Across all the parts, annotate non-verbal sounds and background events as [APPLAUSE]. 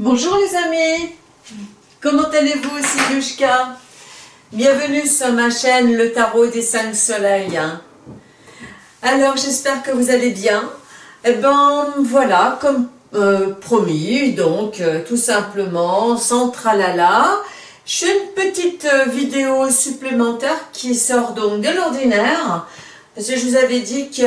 Bonjour les amis, comment allez-vous C'est Yushka. Bienvenue sur ma chaîne Le Tarot des 5 Soleils. Alors j'espère que vous allez bien. Et eh ben voilà, comme euh, promis, donc euh, tout simplement, sans tralala, je fais une petite euh, vidéo supplémentaire qui sort donc de l'ordinaire parce que je vous avais dit que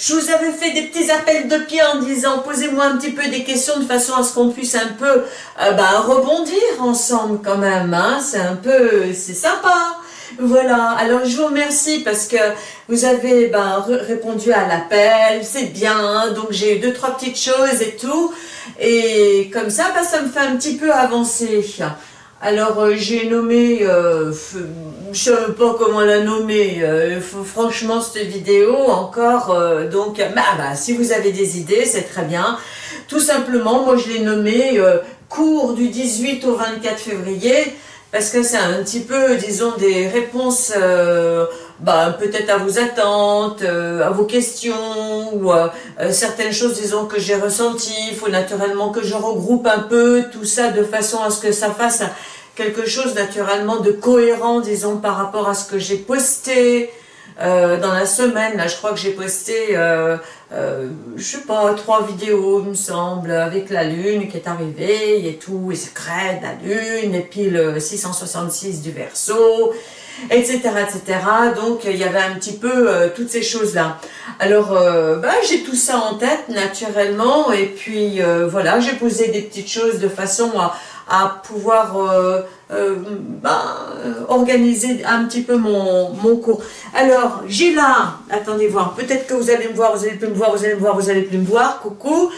je vous avais fait des petits appels de pied en disant posez-moi un petit peu des questions de façon à ce qu'on puisse un peu euh, ben, rebondir ensemble quand même. Hein. C'est un peu, c'est sympa. Voilà, alors je vous remercie parce que vous avez ben, répondu à l'appel, c'est bien, hein. donc j'ai eu deux, trois petites choses et tout, et comme ça, ben, ça me fait un petit peu avancer. Alors euh, j'ai nommé, euh, je ne sais pas comment la nommer, euh, franchement cette vidéo encore, donc bah, bah, si vous avez des idées c'est très bien. Tout simplement, moi je l'ai nommé cours du 18 au 24 février, parce que c'est un petit peu, disons, des réponses bah, peut-être à vos attentes, à vos questions, ou certaines choses, disons, que j'ai ressenties. Il faut naturellement que je regroupe un peu tout ça de façon à ce que ça fasse quelque chose naturellement de cohérent, disons, par rapport à ce que j'ai posté euh, dans la semaine. Là, je crois que j'ai posté, euh, euh, je sais pas, trois vidéos, il me semble, avec la lune qui est arrivée et tout, et secret, la lune, et puis le 666 du verso, etc., etc. Donc, il y avait un petit peu toutes ces choses-là. Alors, bah, j'ai tout ça en tête, naturellement, et puis, voilà, j'ai posé des petites choses de façon à à pouvoir euh, euh, ben, organiser un petit peu mon, cours. Alors, j'ai là, attendez voir, peut-être que vous allez me voir, vous allez plus me voir, vous allez me voir, vous allez plus me voir, coucou.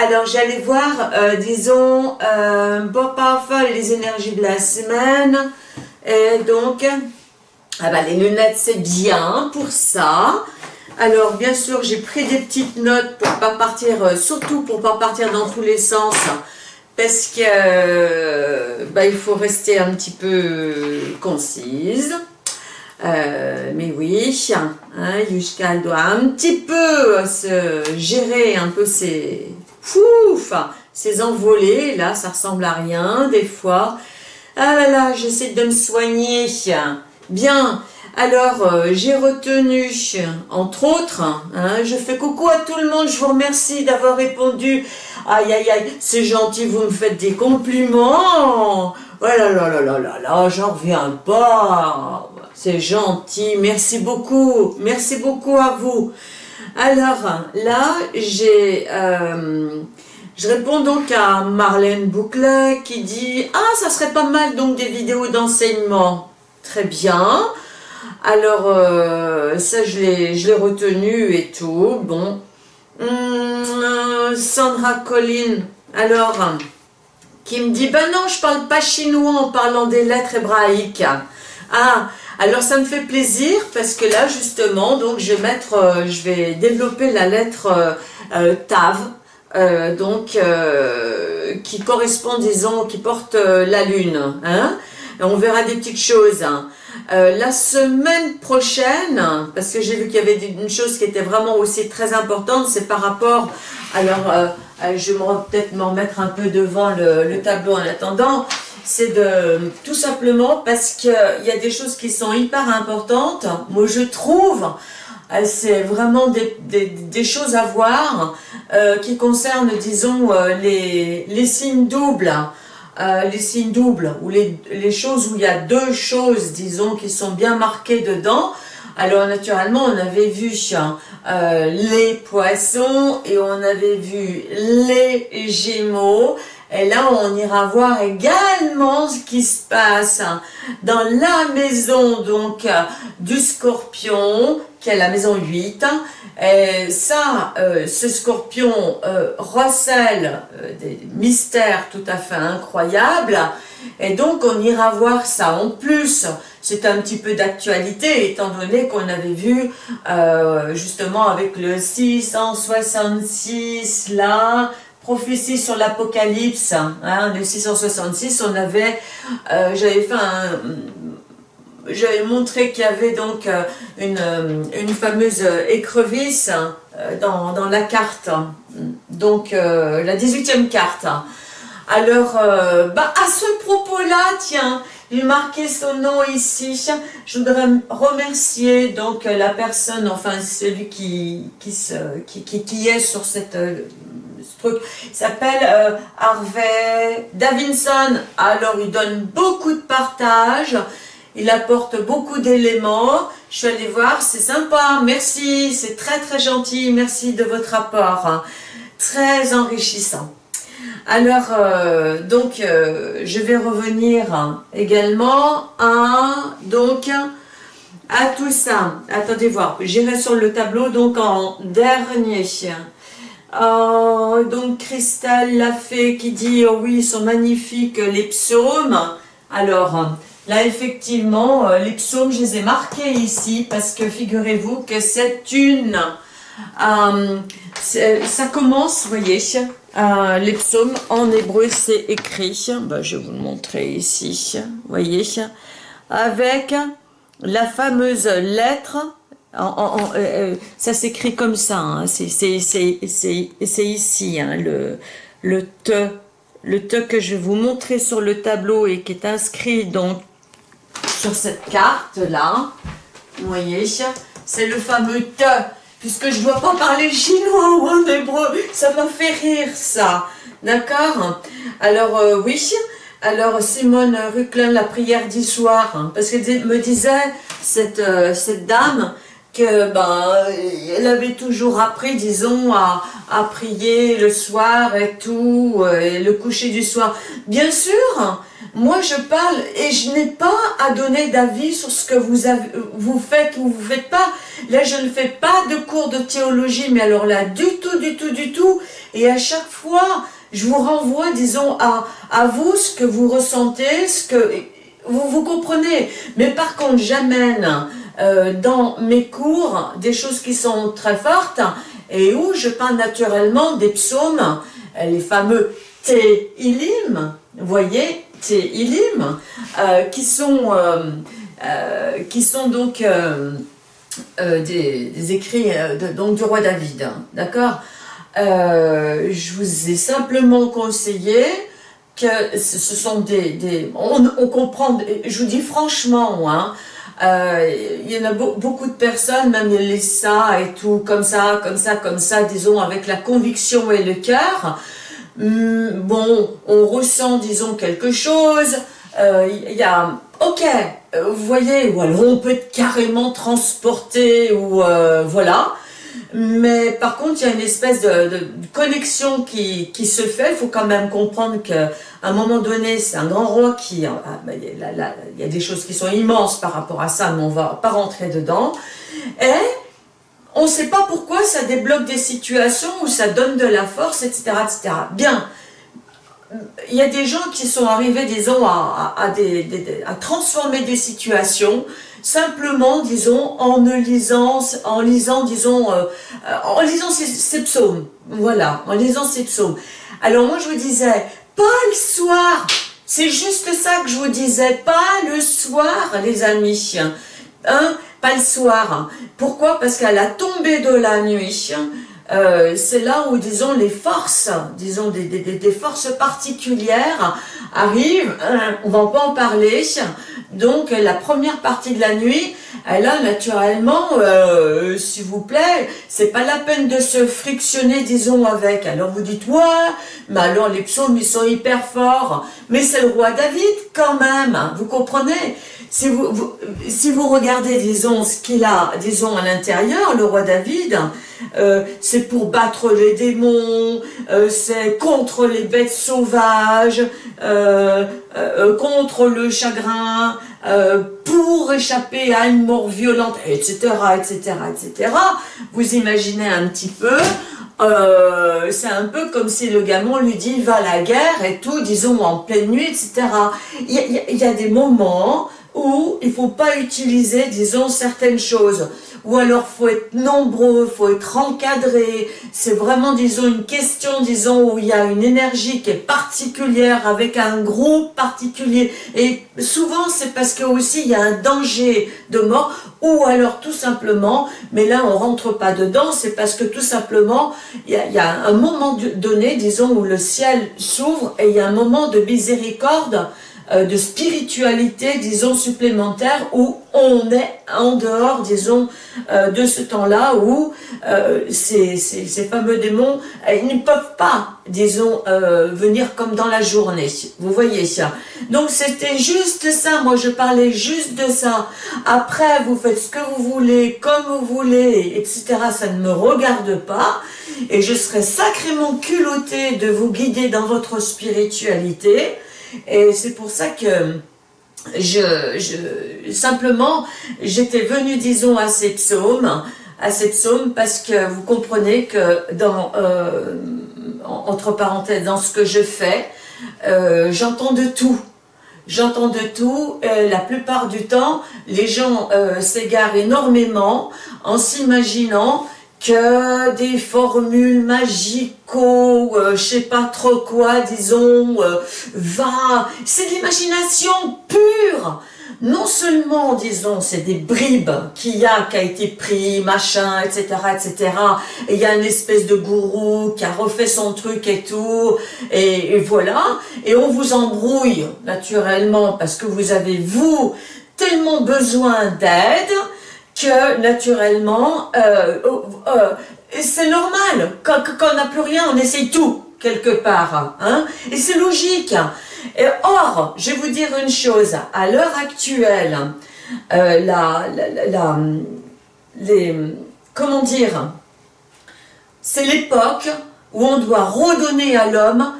Alors, j'allais voir, euh, disons, euh, parfois les énergies de la semaine. Et donc, ah ben, les lunettes, c'est bien pour ça. Alors, bien sûr, j'ai pris des petites notes pour pas partir, surtout pour pas partir dans tous les sens parce que euh, bah, il faut rester un petit peu concise. Euh, mais oui, hein, Yushka doit un petit peu se gérer un peu ses fouf, ses envolées. Là, ça ressemble à rien des fois. Ah là là, j'essaie de me soigner. Bien, alors, euh, j'ai retenu, entre autres, hein, je fais coucou à tout le monde, je vous remercie d'avoir répondu. Aïe, aïe, aïe, c'est gentil, vous me faites des compliments. Oh là là là là là là, j'en reviens pas. C'est gentil, merci beaucoup, merci beaucoup à vous. Alors, là, j'ai... Euh, je réponds donc à Marlène Bouclet qui dit « Ah, ça serait pas mal donc des vidéos d'enseignement. » Très bien. Alors, euh, ça, je l'ai retenu et tout. Bon. Hum, Sandra Collin, alors, qui me dit, ben non, je parle pas chinois en parlant des lettres hébraïques. Ah, alors ça me fait plaisir parce que là, justement, donc je vais mettre, euh, je vais développer la lettre euh, Tav, donc qui correspond, disons, qui porte la lune. Hein on verra des petites choses. Hein. Euh, la semaine prochaine, parce que j'ai vu qu'il y avait une chose qui était vraiment aussi très importante, c'est par rapport, alors euh, euh, je vais peut-être m'en mettre un peu devant le, tableau en attendant, c'est de tout simplement parce qu'il y a des choses qui sont hyper importantes, moi je trouve, c'est vraiment des, choses à voir qui concernent, disons, les, les signes doubles. Euh, les signes doubles, ou les, choses où il y a deux choses, disons, qui sont bien marquées dedans. Alors naturellement, on avait vu euh, les poissons et on avait vu les gémeaux. Et là, on ira voir également ce qui se passe dans la maison donc du scorpion, qui est la maison 8. Et ça, euh, ce scorpion euh, recèle euh, des mystères tout à fait incroyables. Et donc, on ira voir ça. En plus, c'est un petit peu d'actualité, étant donné qu'on avait vu, justement, avec le 666, là, prophétie sur l'Apocalypse, hein, le 666, on avait, j'avais fait un j'avais montré qu'il y avait donc euh, une, euh, une fameuse écrevisse euh, dans, dans, la carte, donc la 18e carte. Alors, euh, bah, à ce propos-là, tiens, j'ai marqué son nom ici. Je voudrais remercier donc la personne, enfin celui qui qui, se, qui, qui, est sur cette euh, ce truc. Il s'appelle euh, Harvey Davinson. Alors, il donne beaucoup de partage. Il apporte beaucoup d'éléments. Je suis allée voir, c'est sympa. Merci, c'est très très gentil. Merci de votre apport. Très enrichissant. Alors, euh, donc, euh, je vais revenir également à, donc, à tout ça. Attendez voir, j'irai sur le tableau, donc, en dernier. Euh, donc, Christelle l'a fait qui dit, oh oui, ils sont magnifiques, les psaumes. Alors, là, effectivement, les psaumes, je les ai marqués ici, parce que figurez-vous que c'est une... ça commence, vous voyez, euh, les psaumes en hébreu, c'est écrit, ben, je vais vous le montrer ici, voyez, avec la fameuse lettre, euh, euh, ça s'écrit comme ça, hein, c'est ici, hein, le, le te, le te que je vais vous montrer sur le tableau et qui est inscrit donc sur cette carte là, vous voyez, c'est le fameux te, puisque je ne dois pas parler chinois ou en hébreu, ça m'a fait rire ça, d'accord? Alors euh, oui, alors Simone Ruclin, la prière du soir, hein, parce qu'elle me disait, cette, euh, cette dame, que ben elle avait toujours appris disons à, à prier le soir et tout euh, et le coucher du soir. Bien sûr moi, je parle et je n'ai pas à donner d'avis sur ce que vous, vous faites ou vous faites pas. Là, je ne fais pas de cours de théologie, mais alors là, du tout, du tout, du tout. Et à chaque fois, je vous renvoie, disons, à, à vous, ce que vous ressentez, ce que vous, vous comprenez. Mais par contre, j'amène euh, dans mes cours des choses qui sont très fortes et où je parle naturellement des psaumes, les fameux Tehillim, vous voyez, Ilim, euh, qui, sont, euh, euh, qui sont donc des, écrits donc du roi David, hein, d'accord? Je vous ai simplement conseillé que ce sont des... on, comprend, je vous dis franchement, hein, il y en a beaucoup de personnes, même les ça et tout, comme ça, comme ça, comme ça, disons, avec la conviction et le cœur, Hmm, bon, on ressent, disons, quelque chose, il euh, y a, ok, euh, vous voyez, ou alors on peut être carrément transporté, ou euh, voilà, mais par contre, il y a une espèce de, connexion qui, se fait, il faut quand même comprendre qu'à un moment donné, c'est un grand roi qui, ah, bah, il y a des choses qui sont immenses par rapport à ça, mais on va pas rentrer dedans, et on ne sait pas pourquoi ça débloque des situations où ça donne de la force, etc. etc. Bien, il y a des gens qui sont arrivés, disons, à, transformer des situations simplement, disons, en lisant, en lisant, disons, euh, en lisant ces, psaumes. Voilà, en lisant ces psaumes. Alors moi, je vous disais, pas le soir, c'est juste ça que je vous disais, pas le soir, les amis. Hein? Pas le soir. Pourquoi? Parce qu'à la tombée de la nuit, euh, c'est là où, disons, les forces, disons, des, forces particulières arrivent, euh, on va pas en parler, donc la première partie de la nuit, elle a naturellement, euh, s'il vous plaît, c'est pas la peine de se frictionner, disons, avec. Alors vous dites, ouais, mais alors les psaumes, ils sont hyper forts, mais c'est le roi David quand même, vous comprenez? Si vous, si vous regardez, disons, ce qu'il a, disons, à l'intérieur, le roi David, euh, c'est pour battre les démons, euh, c'est contre les bêtes sauvages, euh, contre le chagrin, pour échapper à une mort violente, etc., etc., etc. Vous imaginez un petit peu, c'est un peu comme si le gamin lui dit va à la guerre et tout, disons en pleine nuit, etc. Il y a, des moments où il faut pas utiliser, disons, certaines choses. ou alors faut être nombreux, faut être encadré. C'est vraiment, disons, une question, disons, où il y a une énergie qui est particulière avec un groupe particulier. Et souvent, c'est parce que aussi il y a un danger de mort, ou alors tout simplement, mais là on rentre pas dedans, c'est parce que tout simplement, il y, a, il y a un moment donné, disons, où le ciel s'ouvre et il y a un moment de miséricorde de spiritualité, disons, supplémentaire, où on est en dehors, disons, euh, de ce temps-là, où euh, ces, ces, fameux démons, ils ne peuvent pas, disons, venir comme dans la journée. Vous voyez ça Donc c'était juste ça, moi je parlais juste de ça. Après, vous faites ce que vous voulez, comme vous voulez, etc. Ça ne me regarde pas. Et je serais sacrément culottée de vous guider dans votre spiritualité. Et c'est pour ça que je, simplement, j'étais venue, disons, à ces psaumes, parce que vous comprenez que dans, euh, entre parenthèses, dans ce que je fais, euh, j'entends de tout. J'entends de tout, la plupart du temps, les gens euh, s'égarent énormément en s'imaginant que des formules magico, euh, je sais pas trop quoi, disons, euh, va, c'est de l'imagination pure. Non seulement, disons, c'est des bribes qu'il y a, qui a été pris, machin, etc., etc. Et il y a une espèce de gourou qui a refait son truc et tout, et, et voilà. Et on vous embrouille, naturellement, parce que vous avez, vous, tellement besoin d'aide, que naturellement, euh, euh, c'est normal, quand, on n'a plus rien, on essaye tout, quelque part, hein, et c'est logique. Et or, je vais vous dire une chose, à l'heure actuelle, euh, la, la, les, comment dire, c'est l'époque où on doit redonner à l'homme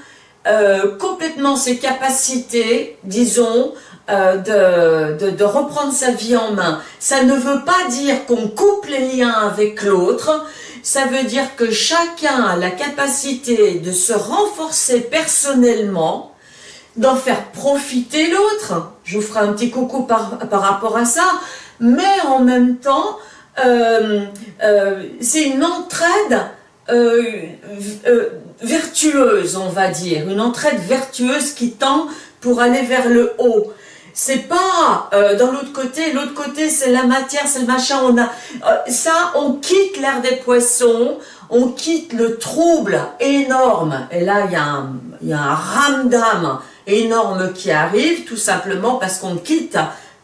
complètement ses capacités, disons, euh, de, reprendre sa vie en main. Ça ne veut pas dire qu'on coupe les liens avec l'autre, ça veut dire que chacun a la capacité de se renforcer personnellement, d'en faire profiter l'autre. Je vous ferai un petit coucou par, par rapport à ça, mais en même temps, euh, euh, c'est une entraide vertueuse, on va dire, une entraide vertueuse qui tend pour aller vers le haut. C'est pas euh, dans l'autre côté, l'autre côté c'est la matière, c'est le machin, on a euh, ça, on quitte l'air des poissons, on quitte le trouble énorme, et là il y a un, y a un ramdam énorme qui arrive, tout simplement parce qu'on quitte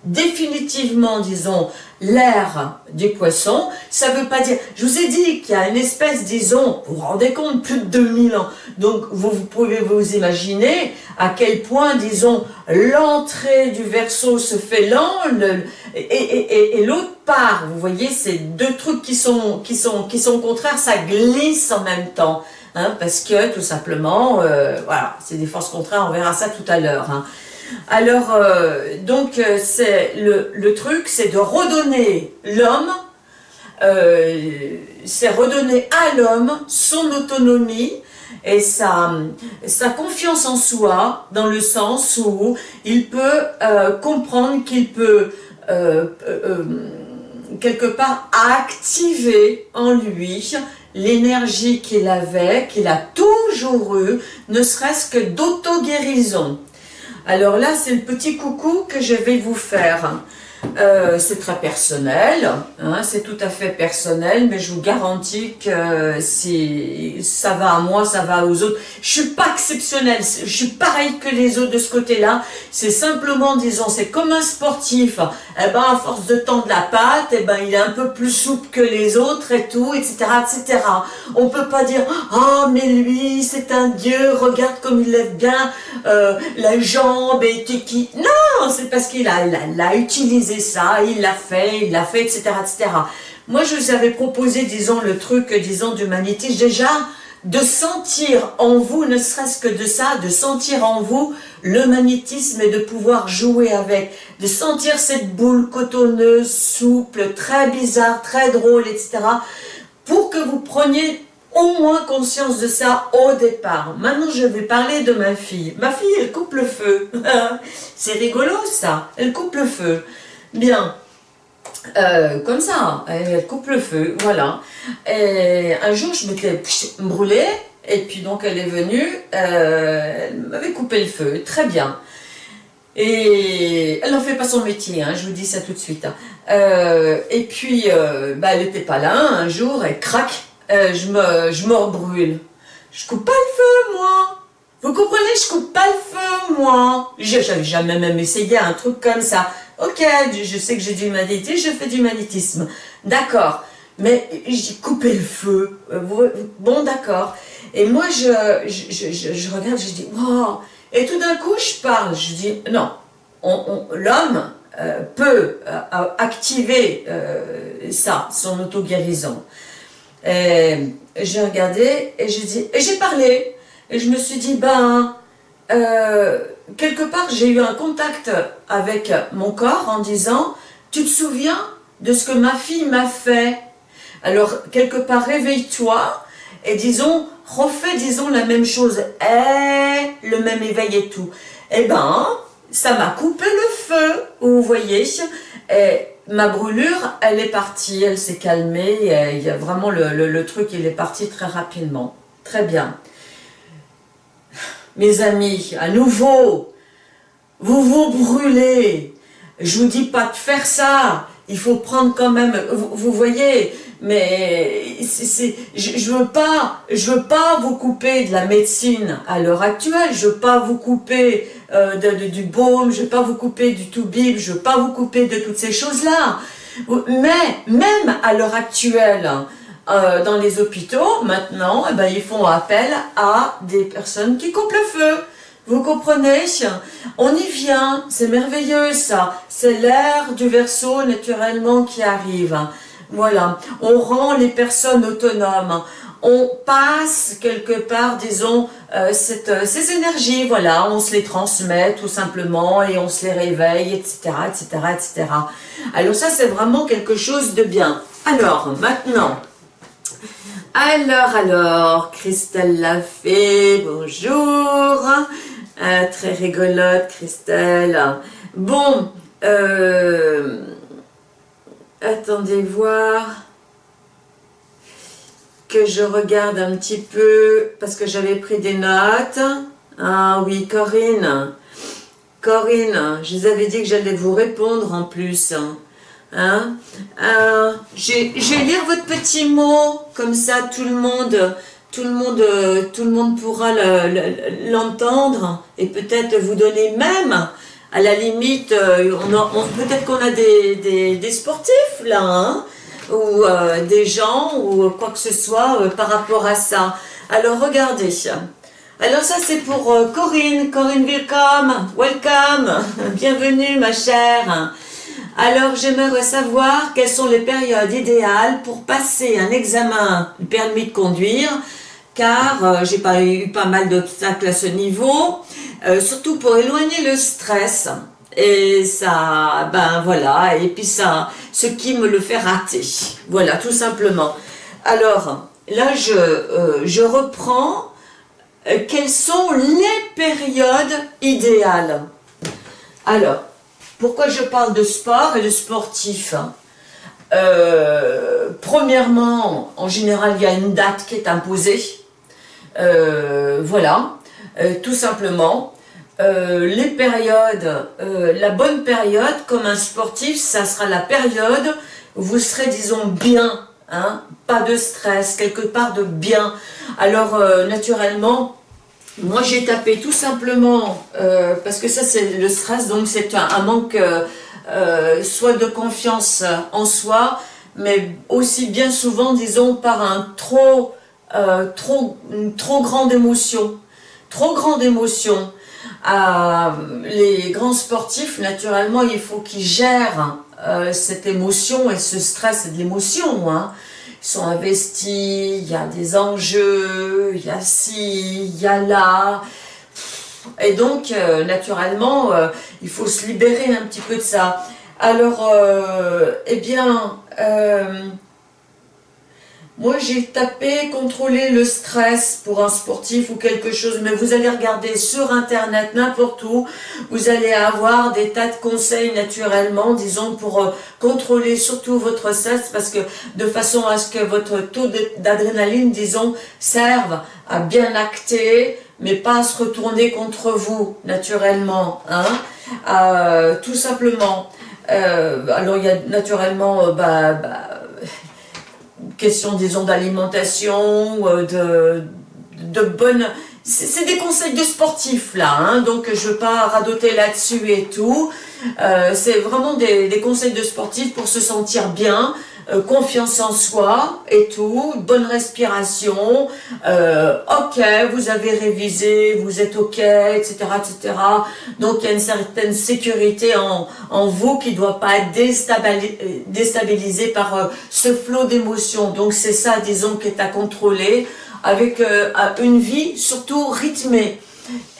définitivement, disons, l'air des poissons, ça veut pas dire... Je vous ai dit qu'il y a une espèce, disons, vous vous rendez compte, plus de 2000 ans. Donc, vous, pouvez vous imaginer à quel point, disons, l'entrée du verso se fait lent, et, l'autre part, vous voyez, c'est deux trucs qui sont, qui, sont, qui sont contraires, ça glisse en même temps. Hein, parce que, tout simplement, euh, voilà, c'est des forces contraires, on verra ça tout à l'heure. Hein. Alors, euh, donc, euh, c'est le, truc, c'est de redonner l'homme, euh, c'est redonner à l'homme son autonomie et sa, confiance en soi, dans le sens où il peut comprendre qu'il peut quelque part activer en lui l'énergie qu'il avait, qu'il a toujours eu, ne serait-ce que d'auto-guérison. Alors là, c'est le petit coucou que je vais vous faire. Euh, c'est très personnel, hein, c'est tout à fait personnel, mais je vous garantis que si ça va à moi, ça va aux autres. Je suis pas exceptionnelle, je suis pareil que les autres de ce côté-là. C'est simplement, disons, c'est comme un sportif. Eh ben, à force de tendre la patte, eh ben, il est un peu plus souple que les autres et tout, etc., etc. On peut pas dire, oh, mais lui, c'est un dieu, regarde comme il lève bien euh, la jambe et qui. Non, c'est parce qu'il a, l'a utilisé ça, il l'a fait, il l'a fait, etc., etc. Moi, je vous avais proposé, disons, le truc, disons, du magnétisme, déjà, de sentir en vous, ne serait-ce que de ça, de sentir en vous le magnétisme et de pouvoir jouer avec, de sentir cette boule cotonneuse, souple, très bizarre, très drôle, etc., pour que vous preniez au moins conscience de ça au départ. Maintenant, je vais parler de ma fille. Ma fille, elle coupe le feu. [LAUGHS] C'est rigolo, ça. Elle coupe le feu. Bien. Euh, comme ça, elle coupe le feu, voilà. Et un jour, je m'étais brûlée, et puis donc elle est venue, euh, elle m'avait coupé le feu, très bien. Et elle n'en fait pas son métier, hein, je vous dis ça tout de suite. Hein. Euh, et puis, bah, elle n'était pas là, un jour, elle craque, je me, je. Je coupe pas le feu, moi vous comprenez, je coupe pas le feu, moi. J'avais jamais même essayé un truc comme ça. Ok, je sais que j'ai du magnétisme, je fais du magnétisme. D'accord. Mais j'ai coupé le feu. Euh, bon, d'accord. Et moi, je, je, je, je, regarde, je dis, wow. Et tout d'un coup, je parle. Je dis, non, l'homme euh, peut euh, activer ça, son auto-guérison. J'ai regardé et j'ai dit, et j'ai parlé. Et je me suis dit, ben, euh, quelque part, j'ai eu un contact avec mon corps en disant, tu te souviens de ce que ma fille m'a fait? Alors, quelque part, réveille-toi et disons, refais, disons, la même chose. Et le même éveil et tout. Eh ben, ça m'a coupé le feu, vous voyez. Et ma brûlure, elle est partie, elle s'est calmée. il y a vraiment le, le truc, il est parti très rapidement. Très bien mes amis, à nouveau, vous vous brûlez. Je vous dis pas de faire ça. Il faut prendre quand même, vous, voyez, mais c'est, je, je veux pas, je veux vous couper de la médecine à l'heure actuelle. Je veux pas vous couper euh, de, du baume. Je veux pas vous couper du tout bib. Je veux pas vous couper de toutes ces choses-là. Mais même à l'heure actuelle, euh, dans les hôpitaux, maintenant, eh ben, ils font appel à des personnes qui coupent le feu. Vous comprenez? On y vient, c'est merveilleux ça. C'est l'air du verso naturellement qui arrive. Voilà, on rend les personnes autonomes. On passe quelque part, disons, euh, euh, ces énergies, voilà, on se les transmet tout simplement et on se les réveille, etc., etc., etc. Alors ça, c'est vraiment quelque chose de bien. Alors, maintenant, alors, alors, Christelle Lafay, bonjour. Euh, très rigolote, Christelle. Bon, euh, attendez voir que je regarde un petit peu, parce que j'avais pris des notes. Ah oui, Corinne. Corinne, je vous avais dit que j'allais vous répondre en plus. Hein euh, je, vais lire votre petit mot, comme ça tout le monde, tout le monde, tout le monde pourra l'entendre et peut-être vous donner même, à la limite, euh, peut-être qu'on a des, des, sportifs là, hein, ou euh, des gens, ou quoi que ce soit par rapport à ça. Alors regardez, alors ça c'est pour Corinne, Corinne welcome, welcome, [LAUGHS] bienvenue ma chère. Alors j'aimerais savoir quelles sont les périodes idéales pour passer un examen du permis de conduire, car euh, j'ai pas eu pas mal d'obstacles à ce niveau, euh, surtout pour éloigner le stress. Et ça, ben voilà, et puis ça, ce qui me le fait rater. Voilà, tout simplement. Alors, là, je, euh, je reprends quelles sont les périodes idéales? Alors, pourquoi je parle de sport et de sportif hein? Euh, Premièrement, en général, il y a une date qui est imposée. Euh, voilà, euh, tout simplement. les périodes, la bonne période, comme un sportif, ça sera la période où vous serez, disons, bien, hein, pas de stress, quelque part de bien. Alors, naturellement, moi, j'ai tapé tout simplement, euh, parce que ça, c'est le stress, donc c'est un, manque euh, euh, soit de confiance en soi, mais aussi bien souvent, disons, par un trop, trop, une trop grande émotion. Trop grande émotion. les grands sportifs, naturellement, il faut qu'ils gèrent cette émotion et ce stress, et de l'émotion, hein sont investis, il y a des enjeux, il y a ci, il y a là. Et donc, euh, naturellement, euh, il faut se libérer un petit peu de ça. Alors, euh, eh bien, moi, j'ai tapé contrôler le stress pour un sportif ou quelque chose, mais vous allez regarder sur Internet, n'importe où, vous allez avoir des tas de conseils naturellement, disons, pour euh, contrôler surtout votre stress, parce que de façon à ce que votre taux d'adrénaline, disons, serve à bien acter, mais pas à se retourner contre vous, naturellement, hein, euh, tout simplement. Euh, alors, il y a naturellement, bah, bah question, disons, d'alimentation, euh, de, de bonne... C'est des conseils de sportifs, là, hein, donc je ne veux pas radoter là-dessus et tout. Euh, c'est vraiment des, conseils de sportifs pour se sentir bien, euh, confiance en soi et tout, bonne respiration, euh, ok, vous avez révisé, vous êtes ok, etc., etc. Donc il y a une certaine sécurité en, vous qui ne doit pas être déstabilisée, par euh, ce flot d'émotions. Donc c'est ça, disons, qui est à contrôler avec une vie surtout rythmée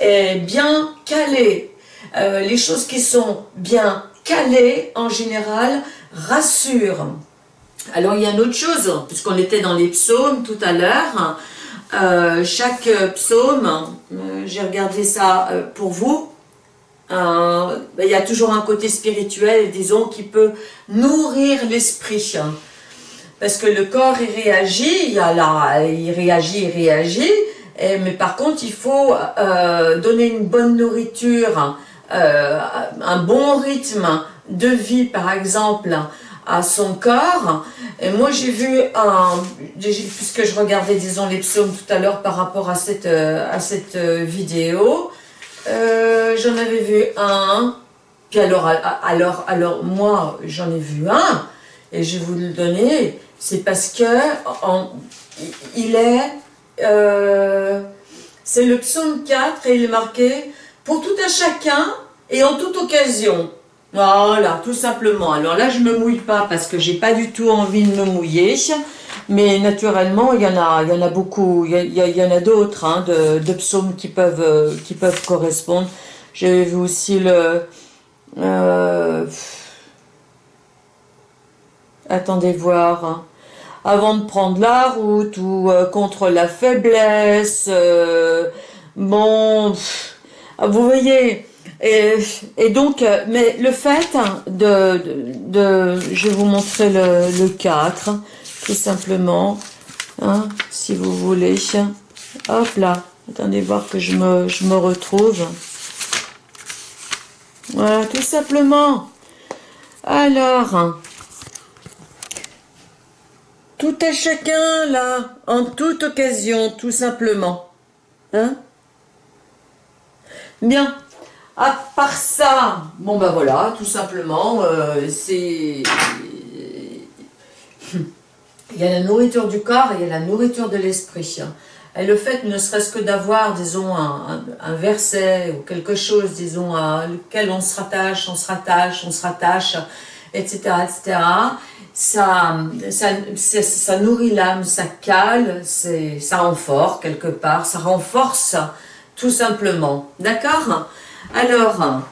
et bien calée. les choses qui sont bien calées, en général, rassurent. Alors il y a une autre chose, puisqu'on était dans les psaumes tout à l'heure, euh, chaque psaume, euh, j'ai regardé ça euh, pour vous, ben, il y a toujours un côté spirituel, disons, qui peut nourrir l'esprit. Parce que le corps, il réagit, il, réagit, il réagit, mais par contre, il faut donner une bonne nourriture, un bon rythme de vie, par exemple, à son corps. Et moi, j'ai vu, un, puisque je regardais, disons, les psaumes tout à l'heure par rapport à cette, euh, à cette euh, vidéo, euh, j'en avais vu un. Puis alors, alors, alors moi, j'en ai vu un, et je vais vous le donner. C'est parce que en, il est... c'est le psaume 4 et il est marqué « Pour tout un chacun et en toute occasion ». Voilà, tout simplement. Alors là, je ne me mouille pas parce que j'ai pas du tout envie de me mouiller. Mais naturellement, il y en a, il y en a beaucoup. Il y, en a d'autres hein, de, psaumes qui peuvent, euh, qui peuvent correspondre. J'ai vu aussi le... Euh, attendez voir. Hein. Avant de prendre la route ou euh, contre la faiblesse. bon, vous voyez et, donc, euh, mais le fait de, de, je vais vous montrer le, le 4, tout simplement, hein, si vous voulez. Hop là, attendez voir que je me, je me retrouve. Voilà, tout simplement. Alors, tout à chacun là, en toute occasion, tout simplement. Hein? Bien. À part ça, bon ben voilà, tout simplement, euh, c'est... Il y a la nourriture du corps et il y a la nourriture de l'esprit. Et le fait, ne serait-ce que d'avoir, disons, un, verset ou quelque chose, disons, à lequel on se rattache, on se rattache, on se rattache, etc., etc., ça, ça, ça nourrit l'âme, ça cale, ça renforce quelque part, ça renforce tout simplement. D'accord? Alors,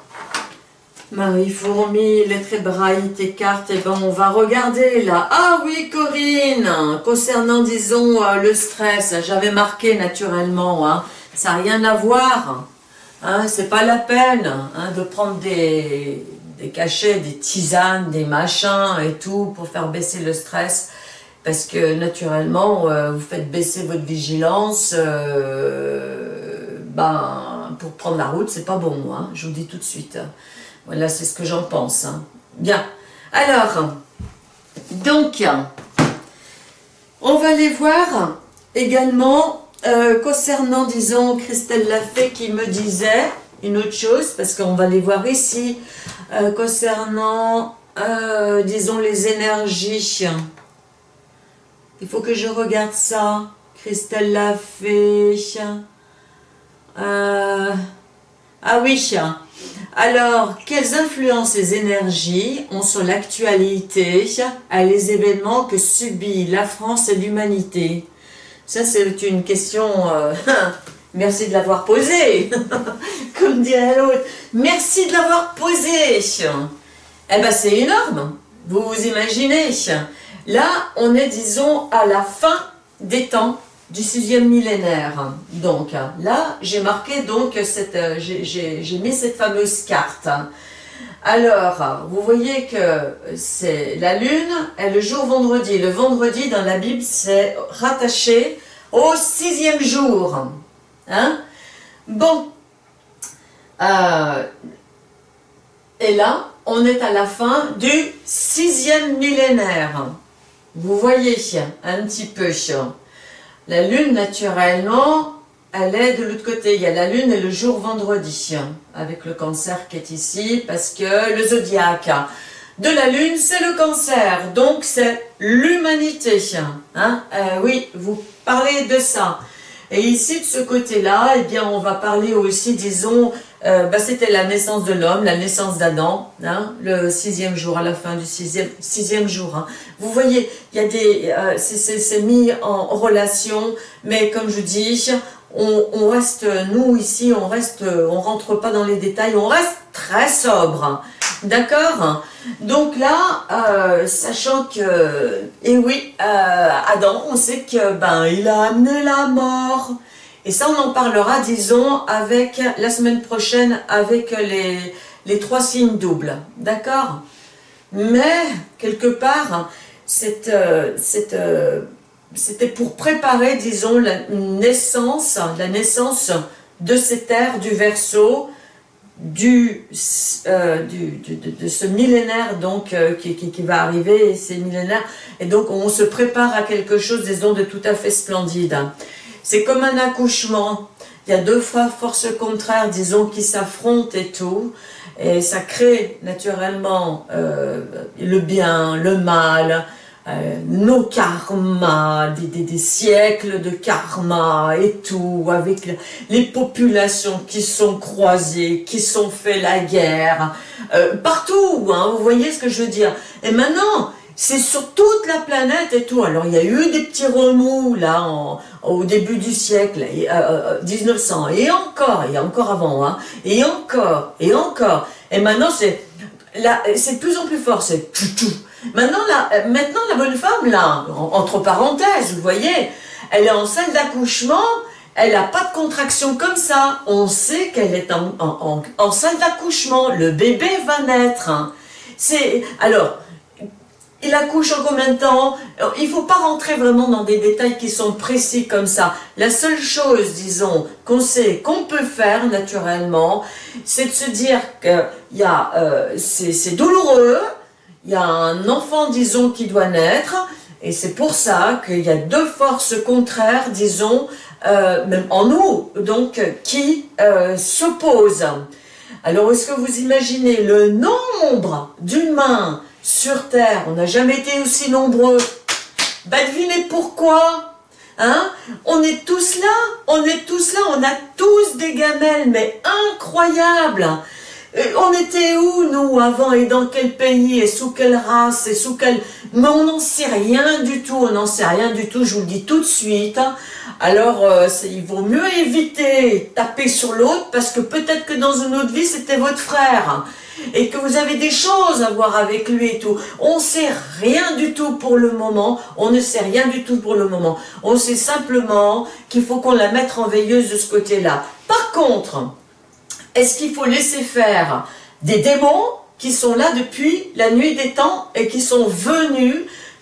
Marie Fourmi, lettres hébraïques et cartes, et eh ben on va regarder là. Ah oui Corinne, concernant disons euh, le stress, j'avais marqué naturellement, hein, ça n'a rien à voir. Hein, c'est pas la peine hein, de prendre des, des cachets, des tisanes, des machins et tout pour faire baisser le stress parce que naturellement euh, vous faites baisser votre vigilance euh, ben pour prendre la route, c'est pas bon, hein, je vous dis tout de suite. Voilà, c'est ce que j'en pense. Hein. Bien. Alors, donc, on va aller voir également, euh, concernant, disons, Christelle Lafay qui me disait une autre chose, parce qu'on va les voir ici, euh, concernant, euh, disons, les énergies. Il faut que je regarde ça. Christelle Lafay. Euh, ah oui, alors, quelles influences les énergies ont sur l'actualité à les événements que subit la France et l'humanité? Ça, c'est une question... Euh, [LAUGHS] merci de l'avoir posée, [LAUGHS] comme dirait l'autre. Merci de l'avoir posée. Eh bien, c'est énorme. Vous vous imaginez Là, on est, disons, à la fin des temps du sixième millénaire. Donc, là, j'ai marqué, donc, cette, euh, j'ai mis cette fameuse carte. Alors, vous voyez que c'est la lune est le jour vendredi. Le vendredi, dans la Bible, c'est rattaché au sixième jour. Hein? Bon. Euh, et là, on est à la fin du sixième millénaire. Vous voyez un petit peu. La lune, naturellement, elle est de l'autre côté. Il y a la lune et le jour vendredi, avec le cancer qui est ici, parce que le zodiaque de la lune, c'est le cancer. Donc, c'est l'humanité. Hein? Euh, oui, vous parlez de ça. Et ici, de ce côté-là, eh bien, on va parler aussi, disons, euh, bah, c'était la naissance de l'homme, la naissance d'Adam, hein, le sixième jour, à la fin du sixième, sixième jour. Hein. Vous voyez, il y a des, euh, c'est mis en relation, mais comme je dis, on, reste, nous ici, on reste, on rentre pas dans les détails, on reste très sobre. D'accord? Donc là, euh, sachant que, et eh oui, euh, Adam, on sait que ben il a amené la mort. Et ça, on en parlera, disons, avec la semaine prochaine, avec les, les trois signes doubles. D'accord? Mais, quelque part, euh, cette, c'était pour préparer, disons, la naissance, la naissance de cette ère du Verseau, du, euh, du, de, ce millénaire donc euh, qui, qui, va arriver, ces millénaires, et donc on se prépare à quelque chose, disons, de tout à fait splendide. C'est comme un accouchement, il y a deux forces contraires, disons, qui s'affrontent et tout, et ça crée naturellement euh, le bien, le mal, euh, nos karmas, des, des, siècles de karma et tout, avec les populations qui sont croisées, qui sont fait la guerre, euh, partout, hein, vous voyez ce que je veux dire. Et maintenant, c'est sur toute la planète et tout. Alors, il y a eu des petits remous, là, au début du siècle, et, 1900, euh, et encore, et encore avant, hein, et encore, et encore. Et maintenant, c'est de plus en plus fort, c'est tout, Maintenant la, euh, maintenant, la bonne femme, là, entre parenthèses, vous voyez, elle est en salle d'accouchement, elle n'a pas de contraction comme ça. On sait qu'elle est en, salle d'accouchement. Le bébé va naître. C'est Alors, il accouche en combien de temps Il ne faut pas rentrer vraiment dans des détails qui sont précis comme ça. La seule chose, disons, qu'on sait, qu'on peut faire naturellement, c'est de se dire que euh, c'est douloureux, il y a un enfant, disons, qui doit naître, et c'est pour ça qu'il y a deux forces contraires, disons, euh, même en nous, donc, qui euh, s'opposent. Alors, est-ce que vous imaginez le nombre d'humains sur Terre On n'a jamais été aussi nombreux. Bah, devinez pourquoi Hein? On est tous là, on est tous là, on a tous des gamelles, mais incroyables on était où, nous, avant, et dans quel pays, et sous quelle race, et sous quelle... Mais on n'en sait rien du tout, on n'en sait rien du tout, je vous le dis tout de suite. Alors, euh, il vaut mieux éviter taper sur l'autre, parce que peut-être que dans une autre vie, c'était votre frère, et que vous avez des choses à voir avec lui et tout. On ne sait rien du tout pour le moment, on ne sait rien du tout pour le moment. On sait simplement qu'il faut qu'on la mette en veilleuse de ce côté-là. Par contre, est-ce qu'il faut laisser faire des démons qui sont là depuis la nuit des temps et qui sont venus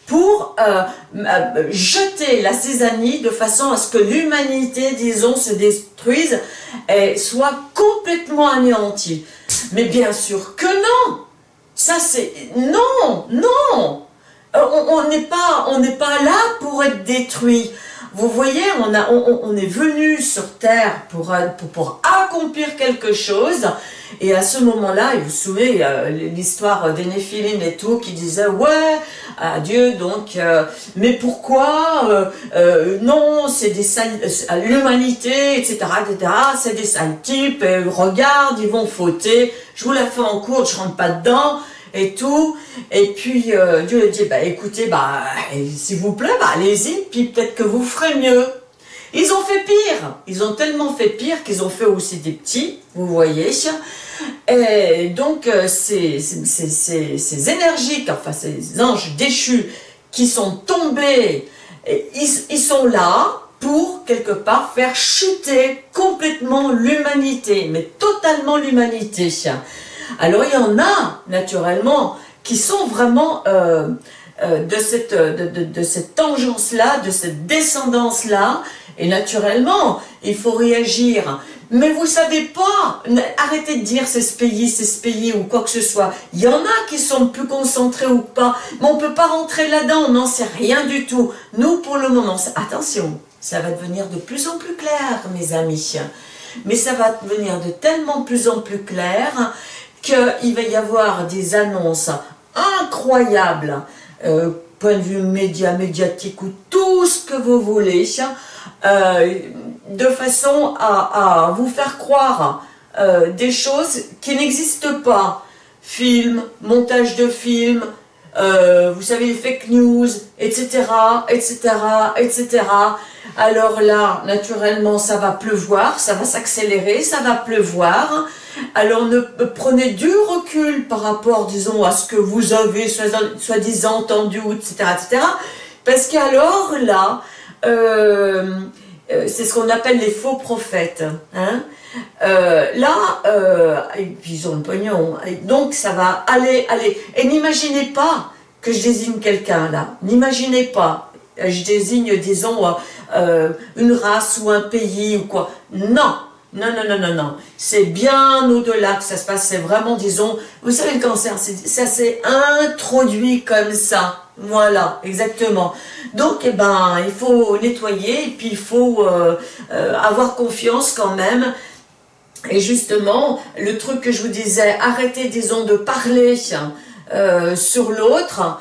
pour euh, euh, jeter la césanie de façon à ce que l'humanité, disons, se détruise et soit complètement anéantie. Mais bien sûr que non Ça c'est... Non Non euh, On n'est pas, pas là pour être détruit. Vous voyez, on, a, on, est venu sur Terre pour, pour, accomplir quelque chose. Et à ce moment-là, vous vous souvenez, euh, l'histoire des Néphilim et tout, qui disait, ouais, adieu, donc, euh, mais pourquoi euh, Non, c'est des l'humanité, etc., etc., c'est des sales types, regarde, ils vont fauter. Je vous la fais en cours, je rentre pas dedans et tout. Et puis euh, Dieu lui dit, bah écoutez, bah s'il vous plaît, bah allez-y, puis peut-être que vous ferez mieux. Ils ont fait pire, ils ont tellement fait pire qu'ils ont fait aussi des petits, vous voyez. Et donc euh, ces, ces, ces, ces, énergies, enfin ces anges déchus qui sont tombés, ils, sont là pour quelque part faire chuter complètement l'humanité, mais totalement l'humanité. Alors il y en a naturellement qui sont vraiment euh, euh, de cette, de, de cette tangence-là, de cette descendance-là, et naturellement, il faut réagir. Mais vous savez pas, arrêtez de dire c'est ce pays, c'est ce pays ou quoi que ce soit. Il y en a qui sont plus concentrés ou pas, mais on peut pas rentrer là-dedans, on n'en sait rien du tout. Nous, pour le moment, attention, ça va devenir de plus en plus clair, mes amis. Mais ça va devenir de tellement plus en plus clair qu'il va y avoir des annonces incroyables, euh, point de vue média, médiatique ou tout ce que vous voulez, euh, de façon à, vous faire croire euh, des choses qui n'existent pas. Film, montage de films, vous savez, fake news, etc., etc., etc. Alors là, naturellement, ça va pleuvoir, ça va s'accélérer, ça va pleuvoir. Alors ne prenez du recul par rapport, disons, à ce que vous avez soi-disant entendu, etc., etc. Parce qu'alors là, euh, euh, c'est ce qu'on appelle les faux prophètes. Hein. Euh, là, ils ont le pognon, donc ça va aller, aller. Et n'imaginez pas que je désigne quelqu'un là, n'imaginez pas, je désigne, disons, une race ou un pays ou quoi. Non, non, non, non, non, non. C'est bien au-delà que ça se passe. C'est vraiment, disons, vous savez, le cancer, ça s'est introduit comme ça. Voilà, exactement. Donc, eh ben, il faut nettoyer et puis il faut euh, euh, avoir confiance quand même. Et justement, le truc que je vous disais, arrêtez, disons, de parler euh, sur l'autre,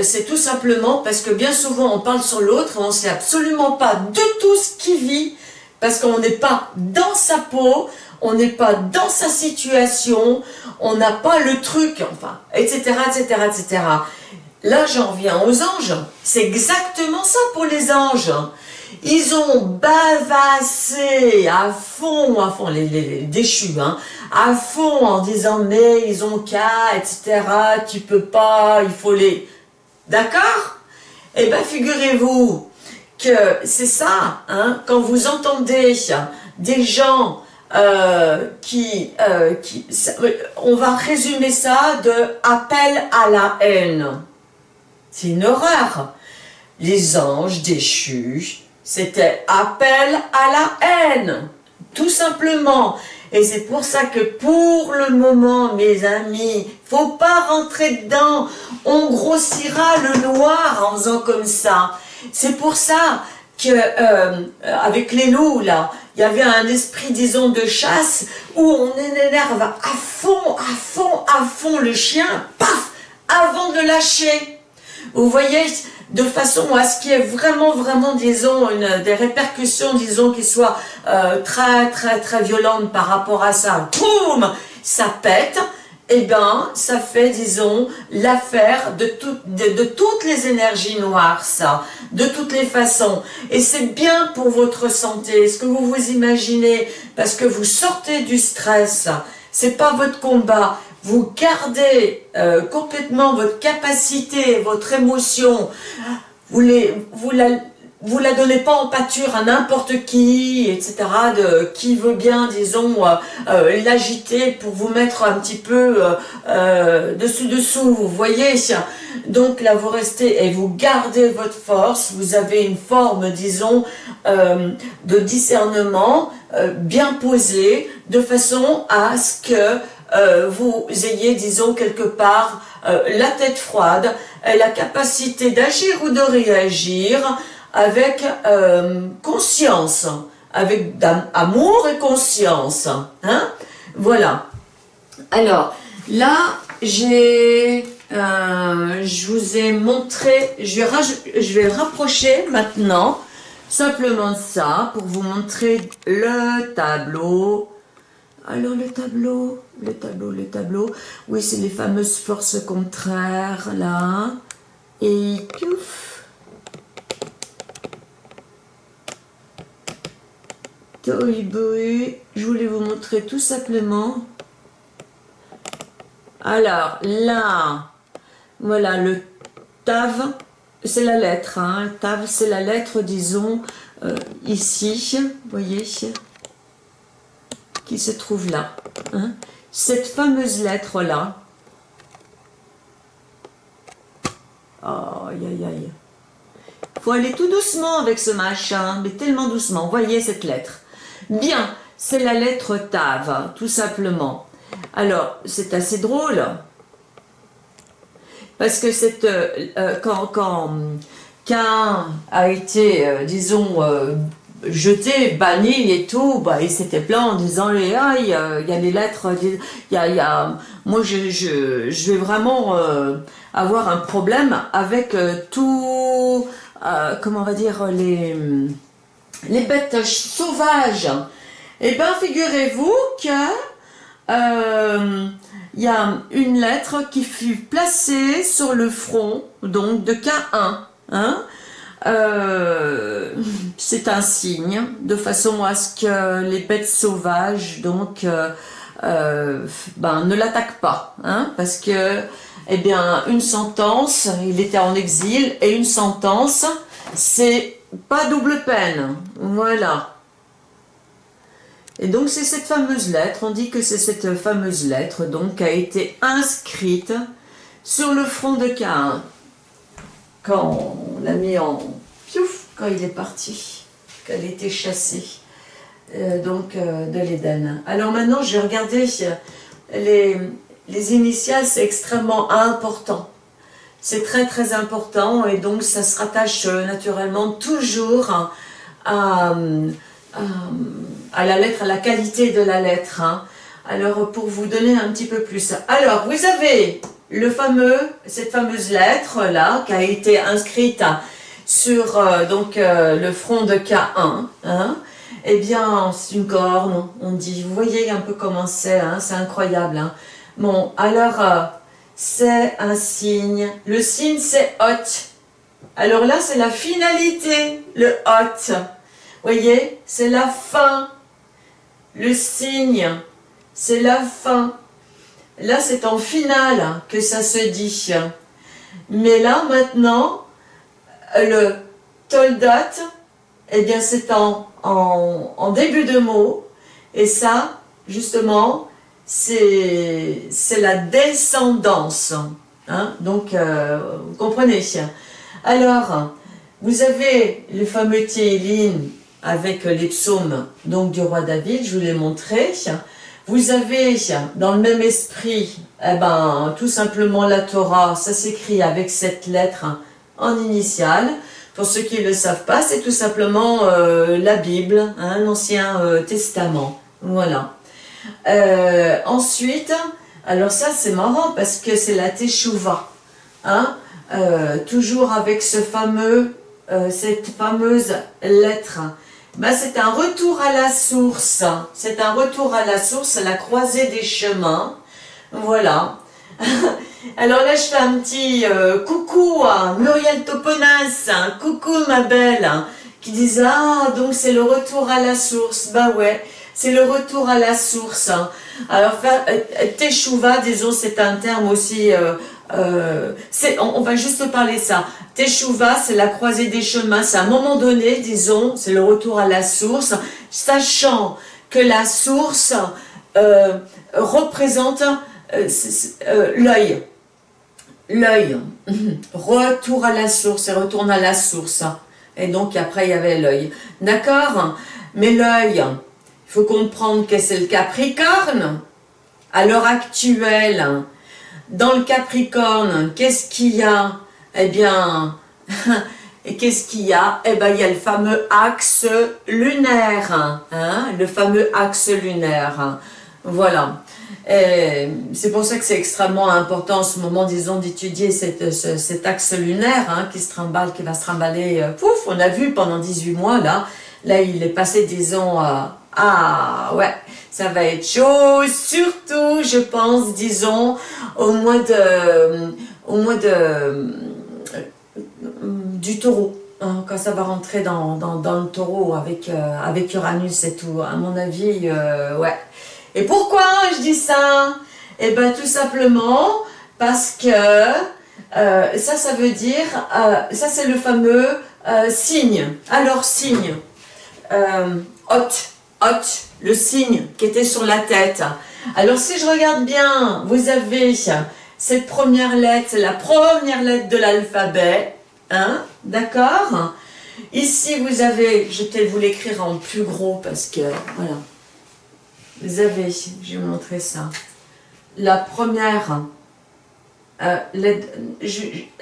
c'est tout simplement parce que bien souvent on parle sur l'autre, on ne sait absolument pas de tout ce qui vit, parce qu'on n'est pas dans sa peau, on n'est pas dans sa situation, on n'a pas le truc, enfin, etc., etc., etc. Là, j'en viens aux anges. C'est exactement ça pour les anges. Ils ont bavassé à fond, à fond, les, déchus, hein, à fond en disant mais ils ont qu'à, etc., tu peux pas, il faut les... D'accord? Eh bien, figurez-vous que c'est ça, hein, quand vous entendez des gens euh, qui, euh, on va résumer ça de appel à la haine. C'est une horreur. Les anges déchus, c'était appel à la haine, tout simplement. Et c'est pour ça que pour le moment, mes amis, faut pas rentrer dedans. On grossira le noir en faisant comme ça. C'est pour ça que euh, avec les loups, là, il y avait un esprit, disons, de chasse où on énerve à fond, à fond, à fond le chien, paf, avant de lâcher. Vous voyez, de façon à ce qu'il y ait vraiment, vraiment, disons, des répercussions, disons, qui soient euh, très, très, très violentes par rapport à ça. Boum Ça pète eh bien, ça fait, disons, l'affaire de, de, toutes les énergies noires, ça, de toutes les façons. Et c'est bien pour votre santé, est-ce que vous vous imaginez? Parce que vous sortez du stress, c'est pas votre combat, vous gardez euh, complètement votre capacité, votre émotion, vous la vous la donnez pas en pâture à n'importe qui, etc., de, qui veut bien, disons, euh, euh, l'agiter pour vous mettre un petit peu euh, dessus-dessous, vous voyez Donc là, vous restez et vous gardez votre force, vous avez une forme, disons, de discernement bien posée, de façon à ce que vous ayez, disons, quelque part, la tête froide, la capacité d'agir ou de réagir, avec euh, conscience, avec amour et conscience. Hein voilà. Alors, là, j'ai... Euh, je vous ai montré, je vais, je vais rapprocher maintenant simplement ça pour vous montrer le tableau. Alors le tableau, le tableau, le tableau, oui c'est les fameuses forces contraires là. Et je voulais vous montrer tout simplement. Alors là, voilà le Tav, c'est la lettre, hein, Tav, c'est la lettre, disons, euh, ici, vous voyez, qui se trouve là. Hein. Cette fameuse lettre-là, aïe aïe aïe, faut aller tout doucement avec ce machin, mais tellement doucement, voyez cette lettre. Bien, c'est la lettre Tav, tout simplement. Alors, c'est assez drôle, parce que cette, euh, euh, quand, quand Cain a été, euh, disons, jeté, banni et tout, bah, il s'était plaint en disant ah, il y, a, il y a des lettres, y a moi je, je, je, vais vraiment avoir un problème avec tout, comment on va dire, les, les bêtes sauvages. Eh bien, figurez-vous que il y a une lettre qui fut placée sur le front donc de K1. Hein euh, c'est un signe, de façon à ce que les bêtes sauvages donc euh, euh, ben, ne l'attaquent pas, hein, parce que eh bien une sentence, il était en exil et une sentence, c'est pas double peine, voilà. Et donc c'est cette fameuse lettre, on dit que c'est cette fameuse lettre donc qui a été inscrite sur le front de Cain quand on l'a mis en quand il est parti, il était chassé euh, donc euh, de l'Éden. Alors maintenant j'ai regardé les, les initiales, c'est extrêmement important. C'est très très important et donc ça se rattache euh, naturellement toujours à à la lettre, à la qualité de la lettre. Hein. Alors, pour vous donner un petit peu plus. Alors, vous avez le fameux, cette fameuse lettre-là, qui a été inscrite sur euh, donc euh, le front de K1. Hein. Eh bien, c'est une corne, on dit. Vous voyez un peu comment c'est, hein, c'est incroyable. Bon, alors, euh, c'est un signe. Le signe, c'est hot. Alors là, c'est la finalité, le hot. Voyez, c'est la fin le signe, c'est la fin. Là, c'est en finale que ça se dit. Mais là, maintenant, le toldat, eh bien, c'est en, en, début de mot. Et ça, justement, c'est la descendance. Hein. Donc, euh, vous comprenez. Alors, vous avez le fameux Théline avec les psaumes donc du roi David, je vous l'ai montré. Vous avez dans le même esprit, eh ben, tout simplement la Torah, ça s'écrit avec cette lettre en initiale. Pour ceux qui ne le savent pas, c'est tout simplement euh, la Bible, hein, l'Ancien euh, Testament. Voilà. Euh, ensuite, alors ça c'est marrant parce que c'est la Teshuvah. Hein, toujours avec ce fameux, cette fameuse lettre bah, c'est un retour à la source. C'est un retour à la source, la croisée des chemins. Voilà. [LAUGHS] Alors là, je fais un petit euh, coucou à Muriel Toponas, coucou ma belle, qui disait « Ah, donc c'est le retour à la source. » Bah ouais, c'est le retour à la source. Alors, euh, Teshuva, disons, c'est un terme aussi... Euh, euh, on, va juste parler ça. Teshuva, c'est la croisée des chemins. C'est à un moment donné, disons, c'est le retour à la source, sachant que la source euh, représente euh, l'œil. L'œil. [LAUGHS] Retour à la source, et retourne à la source. Et donc, après, il y avait l'œil. D'accord? Mais l'œil, il faut comprendre que c'est le Capricorne. À l'heure actuelle, dans le Capricorne, qu'est-ce qu'il y a? Eh bien, [LAUGHS] qu'est-ce qu'il y a? Eh bien, il y a le fameux axe lunaire, hein, le fameux axe lunaire. Voilà. C'est pour ça que c'est extrêmement important en ce moment, disons, d'étudier cet axe lunaire hein, qui se trimballe, qui va se trimballer. Euh, pouf, on a vu pendant 18 mois, là. Là, il est passé, disons, à... Ah, ouais, ça va être chaud, surtout, je pense, disons, au mois de, au mois de, euh, du taureau. Hein, quand ça va rentrer dans, dans, le taureau avec, euh, avec Uranus et tout, à mon avis, euh, ouais. Et pourquoi je dis ça? Eh bien, tout simplement parce que ça, ça veut dire, ça c'est le fameux signe. Alors, signe, hot, hot, le signe qui était sur la tête. Alors, si je regarde bien, vous avez cette première lettre, la première lettre de l'alphabet, hein, d'accord? Ici, vous avez, je vais vous l'écrire en plus gros parce que, voilà, vous avez, je vais vous montrer ça, la première euh,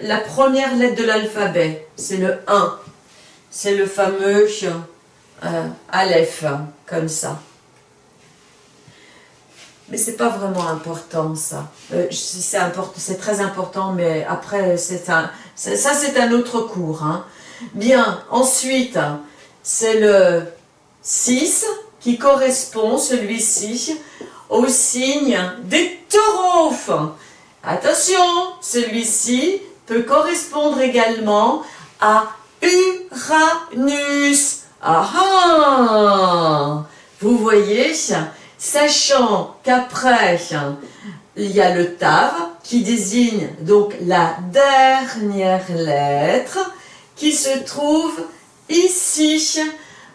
la première lettre de l'alphabet, c'est le 1. C'est le fameux euh, Aleph, comme ça. Mais c'est pas vraiment important ça. Euh, c'est très important, mais après c'est un, ça c'est un autre cours. Hein. Bien, ensuite c'est le 6 qui correspond celui-ci au signe des taureaux. Attention, celui-ci peut correspondre également à Uranus. Ah ah Vous voyez, sachant qu'après, il y a le Tav qui désigne donc la dernière lettre qui se trouve ici.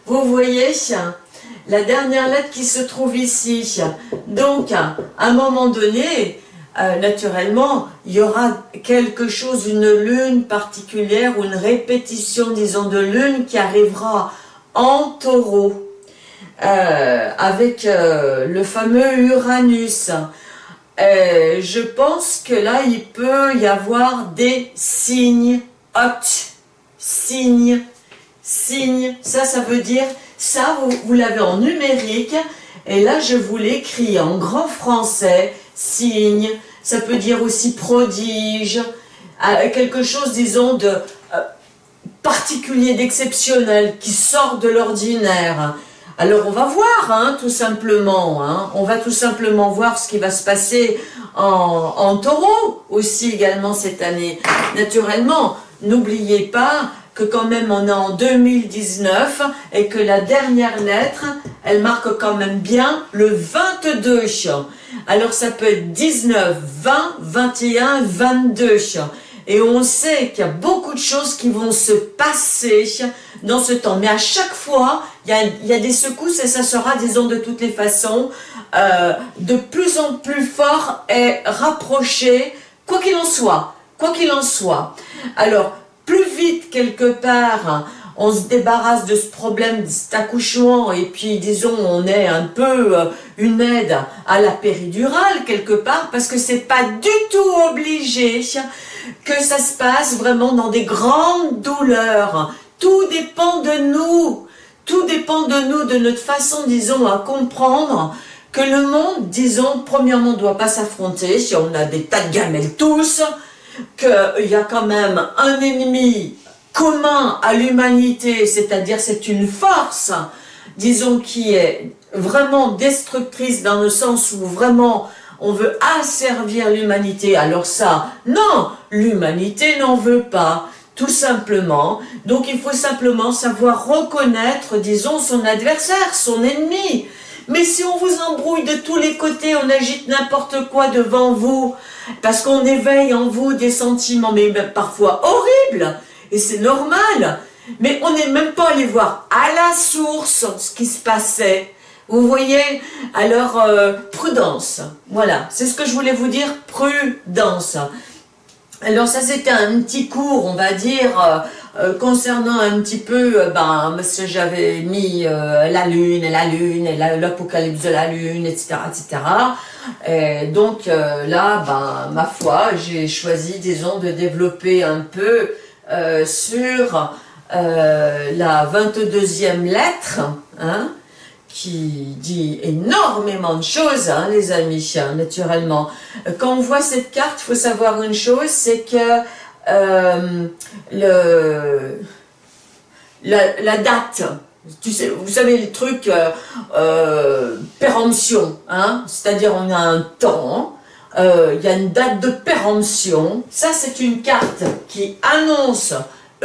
Vous voyez, la dernière lettre qui se trouve ici. Donc, à un moment donné, euh, naturellement, il y aura quelque chose, une lune particulière ou une répétition, disons, de lune qui arrivera en taureau euh, avec euh, le fameux Uranus. je pense que là, il peut y avoir des signes hot, signes, signes, ça, ça veut dire, ça, vous, vous l'avez en numérique, et là, je vous l'écris en grand français, signe, ça peut dire aussi prodige, euh, quelque chose, disons, de euh, particulier, d'exceptionnel, qui sort de l'ordinaire. Alors on va voir, hein, tout simplement, hein. on va tout simplement voir ce qui va se passer en, en taureau aussi également cette année. Naturellement, n'oubliez pas que quand même on est en 2019 et que la dernière lettre, elle marque quand même bien le 22. Alors ça peut être 19, 20, 21, 22. Et on sait qu'il y a beaucoup de choses qui vont se passer dans ce temps. Mais à chaque fois, il y a, des secousses et ça sera, disons, de toutes les façons, euh, de plus en plus fort et rapproché, quoi qu'il en soit. Quoi qu'il en soit. Alors, plus vite quelque part on se débarrasse de ce problème, de cet accouchement, et puis disons, on est un peu euh, une aide à la péridurale quelque part, parce que c'est pas du tout obligé que ça se passe vraiment dans des grandes douleurs. Tout dépend de nous, tout dépend de nous, de notre façon, disons, à comprendre que le monde, disons, premièrement, ne doit pas s'affronter, si on a des tas de gamelles tous, qu'il y a quand même un ennemi commun à l'humanité, c'est-à-dire c'est une force, disons, qui est vraiment destructrice dans le sens où vraiment on veut asservir l'humanité, alors ça, non, l'humanité n'en veut pas, tout simplement. Donc il faut simplement savoir reconnaître, disons, son adversaire, son ennemi. Mais si on vous embrouille de tous les côtés, on agite n'importe quoi devant vous, parce qu'on éveille en vous des sentiments, mais parfois horribles, et c'est normal. Mais on n'est même pas allé voir à la source ce qui se passait. Vous voyez Alors, euh, prudence. Voilà, c'est ce que je voulais vous dire, prudence. Alors ça c'était un petit cours, on va dire, euh, euh, concernant un petit peu, ben, parce que j'avais mis la lune, et la lune, et l'apocalypse de la lune, etc. etc. Et donc là, ben, ma foi, j'ai choisi, disons, de développer un peu euh, sur euh, la 22e lettre, hein, qui dit énormément de choses, hein, les amis, naturellement. Quand on voit cette carte, il faut savoir une chose, c'est que euh, la, date, vous savez le truc péremption, hein, c'est-à-dire on a un temps, euh, il y a une date de péremption. Ça, c'est une carte qui annonce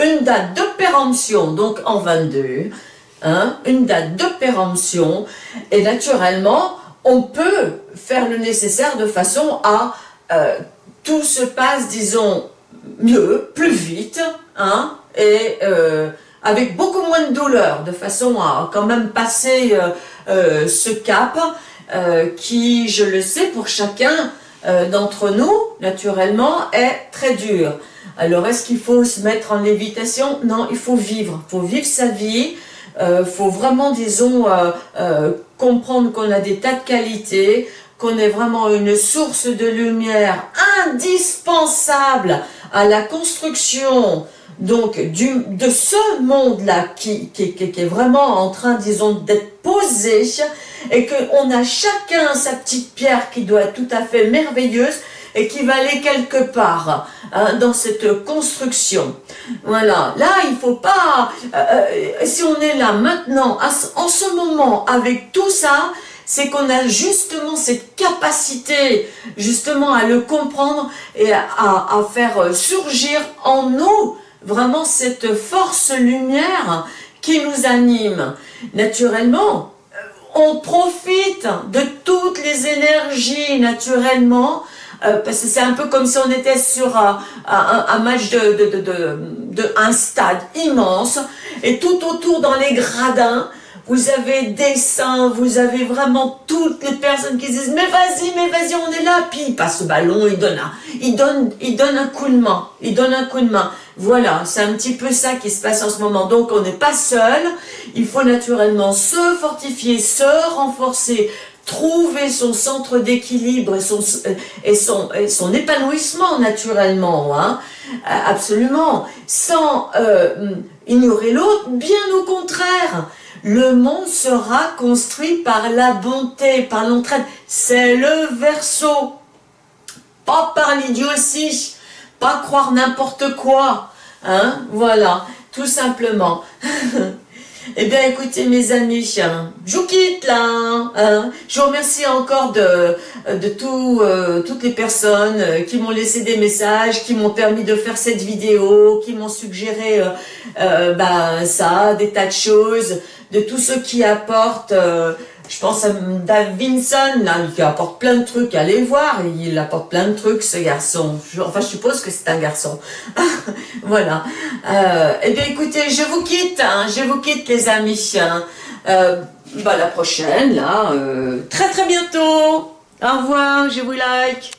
une date de péremption, donc en 22, hein, une date de péremption, et naturellement, on peut faire le nécessaire de façon à euh, tout se passe, disons, mieux, plus vite, hein, et euh, avec beaucoup moins de douleur, de façon à quand même passer ce cap qui, je le sais, pour chacun d'entre nous, naturellement, est très dur. Alors, est-ce qu'il faut se mettre en lévitation? Non, il faut vivre. Il faut vivre sa vie. Il faut vraiment, disons, comprendre qu'on a des tas de qualités, qu'on est vraiment une source de lumière indispensable à la construction donc du, de ce monde-là qui, est vraiment en train, disons, d'être posé et qu'on a chacun sa petite pierre qui doit être tout à fait merveilleuse et qui va aller quelque part hein, dans cette construction. Voilà, là il faut pas, euh, euh, si on est là maintenant, en ce moment, avec tout ça, c'est qu'on a justement cette capacité justement à le comprendre et à, à, faire surgir en nous vraiment cette force lumière qui nous anime. Naturellement, on profite de toutes les énergies naturellement, euh, parce que c'est un peu comme si on était sur un, un, match de, de, stade immense, et tout autour dans les gradins, vous avez des saints, vous avez vraiment toutes les personnes qui disent « Mais vas-y, mais vas-y, on est là !» Puis il passe le ballon, il donne, il, donne, il donne un coup de main, il donne un coup de main. Voilà, c'est un petit peu ça qui se passe en ce moment. Donc on n'est pas seul, il faut naturellement se fortifier, se renforcer, trouver son centre d'équilibre et son, son épanouissement naturellement, hein, absolument, sans euh, ignorer l'autre, bien au contraire le monde sera construit par la bonté, par l'entraide. C'est le verso. Pas par l'idiotie, pas croire n'importe quoi. Hein, voilà, tout simplement. [LAUGHS] Eh bien, écoutez, mes amis, je vous quitte là. Hein. Je vous remercie encore de, de tout, euh, toutes les personnes qui m'ont laissé des messages, qui m'ont permis de faire cette vidéo, qui m'ont suggéré euh, euh, ben, ça, des tas de choses de tous ceux qui apportent, euh, je pense à Dave Vinson, là, qui apporte plein de trucs, allez voir, il apporte plein de trucs, ce garçon. enfin, je suppose que c'est un garçon. [LAUGHS] voilà. Euh, eh bien, écoutez, je vous quitte, hein, je vous quitte, les amis. Hein. Euh, bah, la prochaine, là, euh, très très bientôt. Au revoir, je vous like.